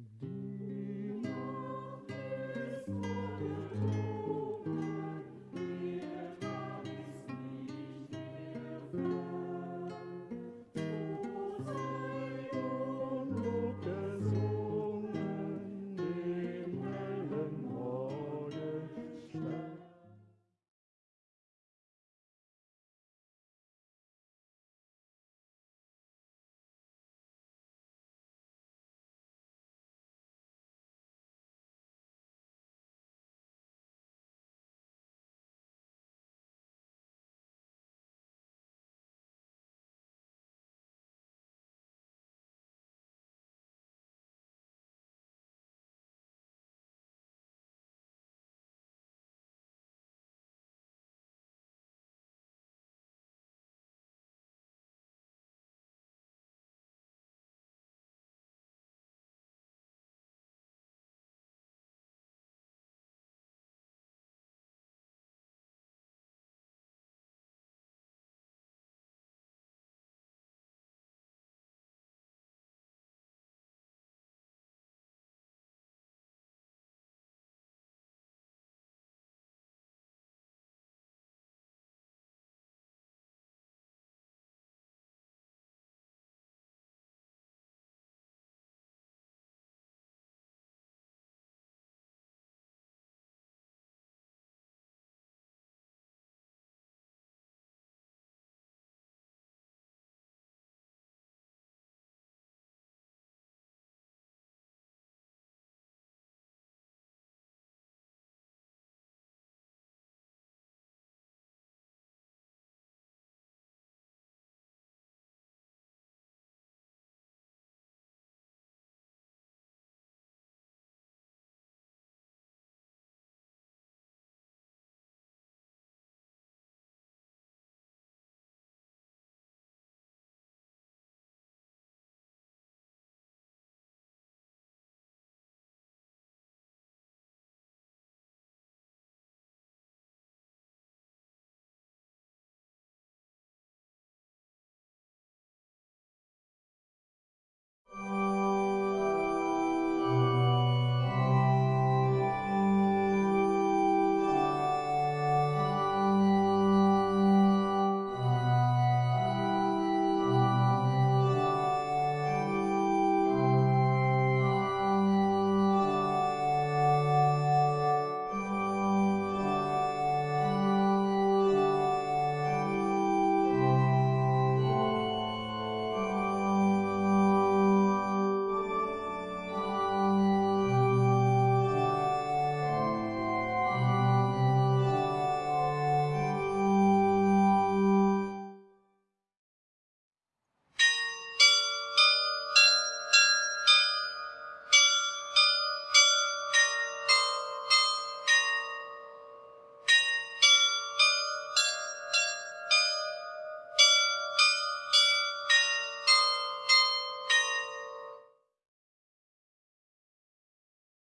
Mm-hmm.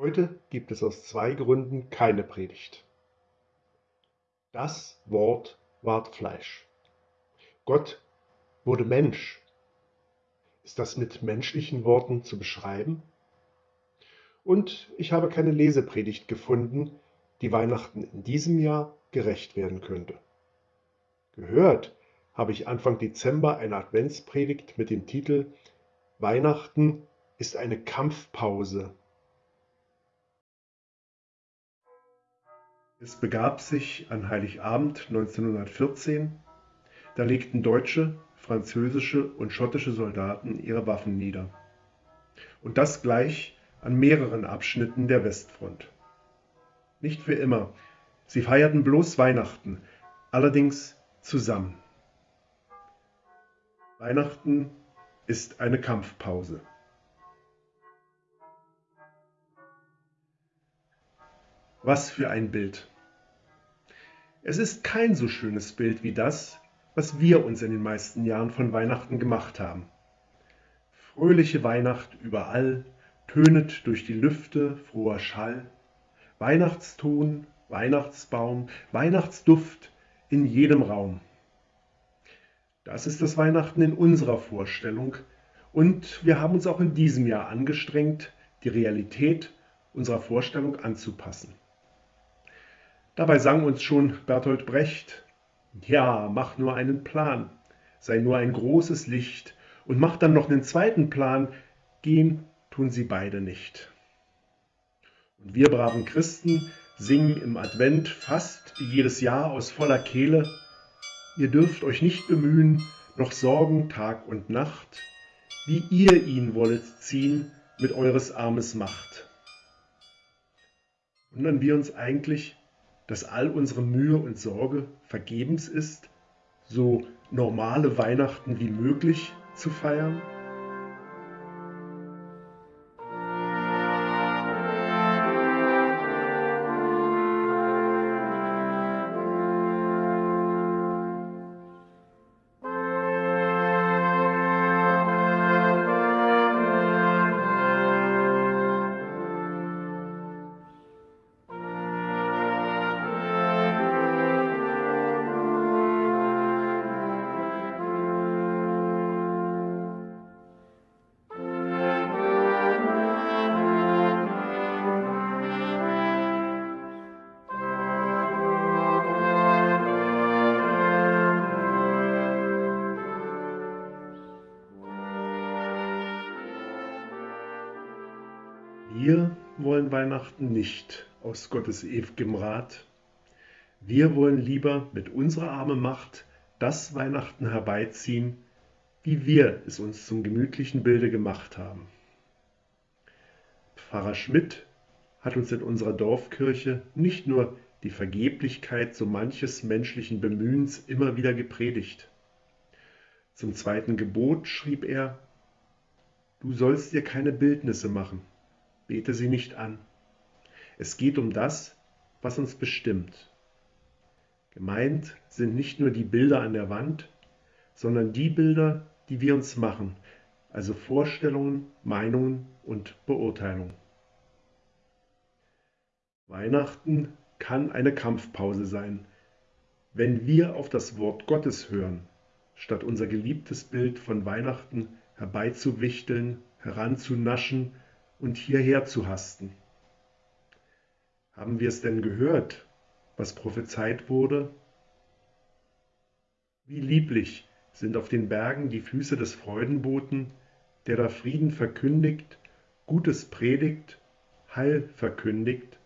Heute gibt es aus zwei Gründen keine Predigt. Das Wort ward Fleisch. Gott wurde Mensch. Ist das mit menschlichen Worten zu beschreiben? Und ich habe keine Lesepredigt gefunden, die Weihnachten in diesem Jahr gerecht werden könnte. Gehört habe ich Anfang Dezember eine Adventspredigt mit dem Titel Weihnachten ist eine Kampfpause Es begab sich an Heiligabend 1914, da legten deutsche, französische und schottische Soldaten ihre Waffen nieder. Und das gleich an mehreren Abschnitten der Westfront. Nicht für immer, sie feierten bloß Weihnachten, allerdings zusammen. Weihnachten ist eine Kampfpause. Was für ein Bild. Es ist kein so schönes Bild wie das, was wir uns in den meisten Jahren von Weihnachten gemacht haben. Fröhliche Weihnacht überall, tönet durch die Lüfte froher Schall, Weihnachtston, Weihnachtsbaum, Weihnachtsduft in jedem Raum. Das ist das Weihnachten in unserer Vorstellung und wir haben uns auch in diesem Jahr angestrengt, die Realität unserer Vorstellung anzupassen. Dabei sang uns schon Bertolt Brecht, ja, mach nur einen Plan, sei nur ein großes Licht und mach dann noch einen zweiten Plan, gehen tun sie beide nicht. Und wir braven Christen singen im Advent fast jedes Jahr aus voller Kehle, ihr dürft euch nicht bemühen, noch sorgen Tag und Nacht, wie ihr ihn wollet ziehen mit eures Armes Macht. Wundern wir uns eigentlich, dass all unsere Mühe und Sorge vergebens ist, so normale Weihnachten wie möglich zu feiern? Weihnachten nicht aus Gottes ewigem Rat. Wir wollen lieber mit unserer armen Macht das Weihnachten herbeiziehen, wie wir es uns zum gemütlichen Bilde gemacht haben. Pfarrer Schmidt hat uns in unserer Dorfkirche nicht nur die Vergeblichkeit so manches menschlichen Bemühens immer wieder gepredigt. Zum zweiten Gebot schrieb er, Du sollst dir keine Bildnisse machen, bete sie nicht an. Es geht um das, was uns bestimmt. Gemeint sind nicht nur die Bilder an der Wand, sondern die Bilder, die wir uns machen, also Vorstellungen, Meinungen und Beurteilungen. Weihnachten kann eine Kampfpause sein, wenn wir auf das Wort Gottes hören, statt unser geliebtes Bild von Weihnachten herbeizuwichteln, heranzunaschen und hierher zu hasten. Haben wir es denn gehört, was prophezeit wurde? Wie lieblich sind auf den Bergen die Füße des Freudenboten, der da Frieden verkündigt, Gutes predigt, Heil verkündigt,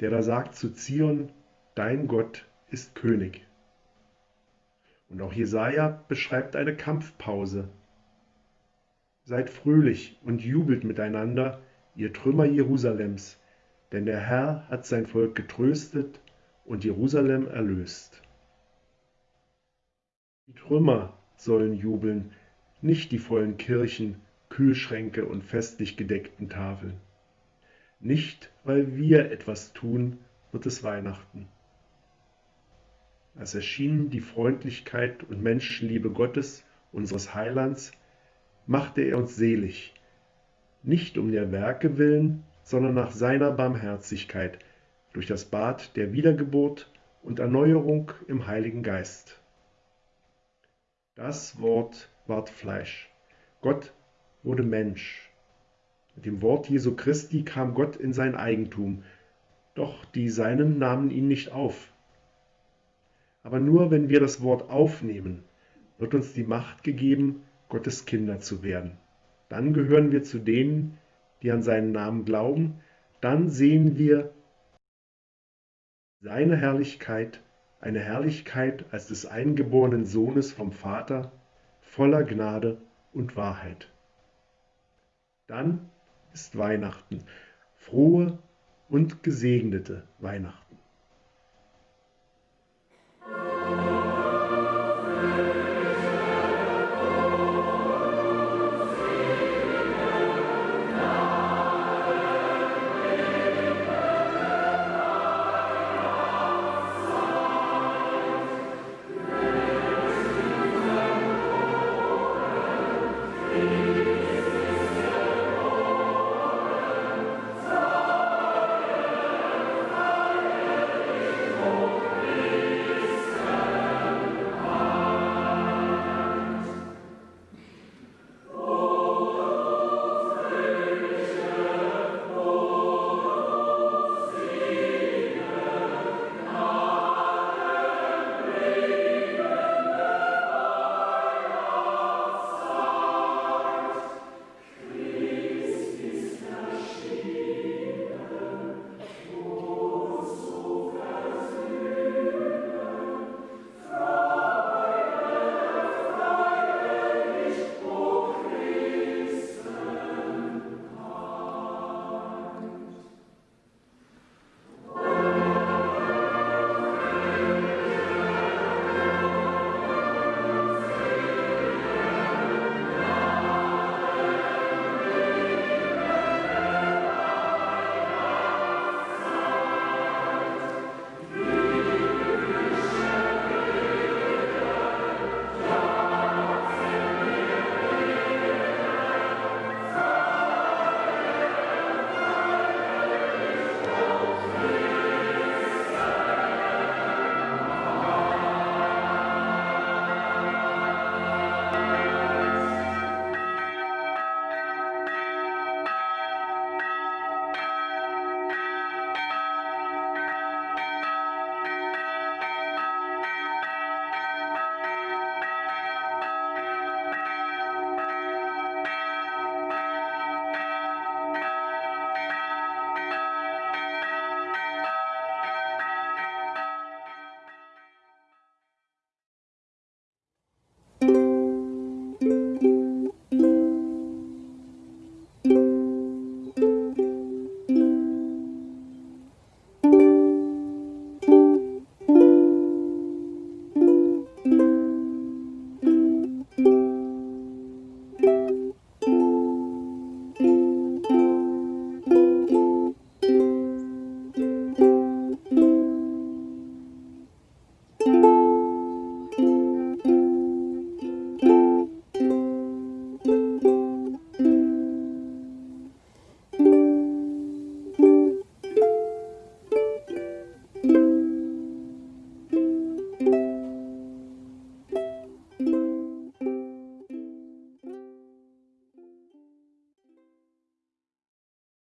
der da sagt zu Zion, dein Gott ist König. Und auch Jesaja beschreibt eine Kampfpause, Seid fröhlich und jubelt miteinander, ihr Trümmer Jerusalems, denn der Herr hat sein Volk getröstet und Jerusalem erlöst. Die Trümmer sollen jubeln, nicht die vollen Kirchen, Kühlschränke und festlich gedeckten Tafeln. Nicht, weil wir etwas tun, wird es Weihnachten. Es erschien die Freundlichkeit und Menschenliebe Gottes, unseres Heilands, machte er uns selig, nicht um der Werke willen, sondern nach seiner Barmherzigkeit, durch das Bad der Wiedergeburt und Erneuerung im Heiligen Geist. Das Wort ward Fleisch. Gott wurde Mensch. Mit dem Wort Jesu Christi kam Gott in sein Eigentum, doch die Seinen nahmen ihn nicht auf. Aber nur wenn wir das Wort aufnehmen, wird uns die Macht gegeben, Gottes Kinder zu werden. Dann gehören wir zu denen, die an seinen Namen glauben. Dann sehen wir seine Herrlichkeit, eine Herrlichkeit als des eingeborenen Sohnes vom Vater, voller Gnade und Wahrheit. Dann ist Weihnachten, frohe und gesegnete Weihnachten.